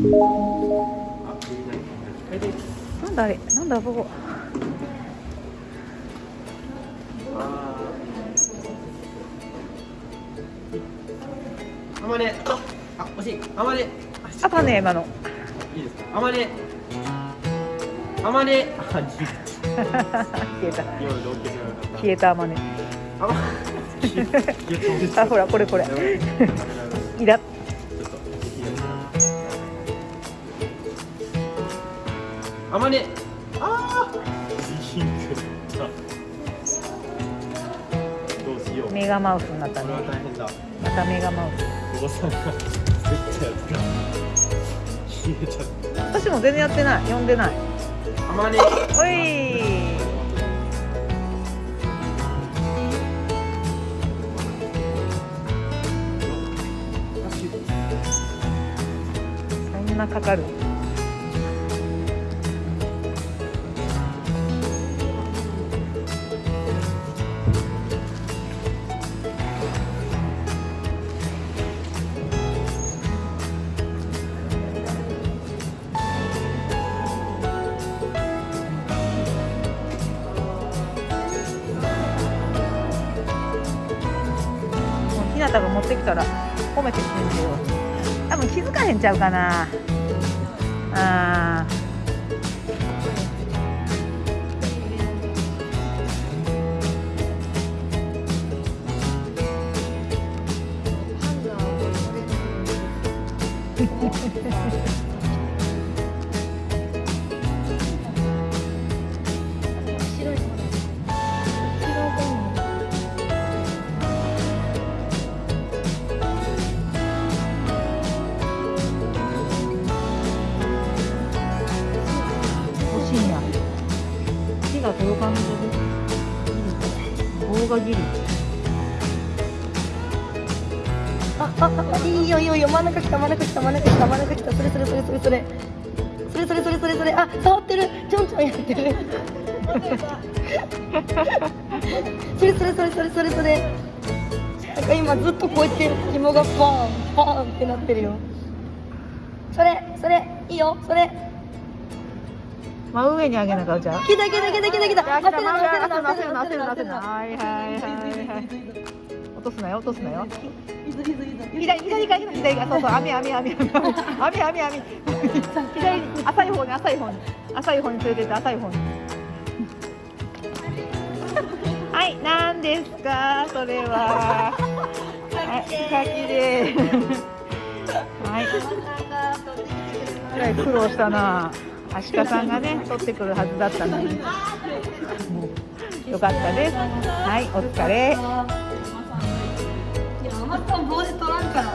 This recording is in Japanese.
なんだあれ？なんだここ？あまね。あ惜しい。あまね。あかんね今の。いいですか？あまね。あまね。あ消えた。消えたあまね。あ あほらこれこれ。い あまねあー。どうしよ。うメガマウスになったこれはね大変だ。またメガマウおばさんが作ったやつが消えちゃっス私も全然やってない。読んでない。たあまねおい。そんなかかる？もうひなたが持ってきたら褒めてくれるけど多分気づかへんちゃうかなあ欲手が届かんので棒がギリあ、あ、あ、いいよいいよいいよ真ん中来た真ん中来た真ん中来た真ん中来たそれそれそれそれそれそれそれそれそれそれあ、触ってるちょんちょんやってるそれそれそれそれそれそれなんか今ずっとこうやって紐がパーンパーンってなってるよそれそれいいよそれ真上に上げなかうじゃん来た来た来た来た来たあ来たまだ焦るな焦るな焦るな焦るな。はいはいはいはい。落とすなよ落とすなよ。左左から左左からそうそう網網網網網網網左浅い方に浅い方に浅い方に連れてって浅い方にはい何ですかそれははい柿ではいえらい苦労したなアシカさんがね取ってくるはずだったのに。よかったですはいお疲れ。ママさん帽子取らんから。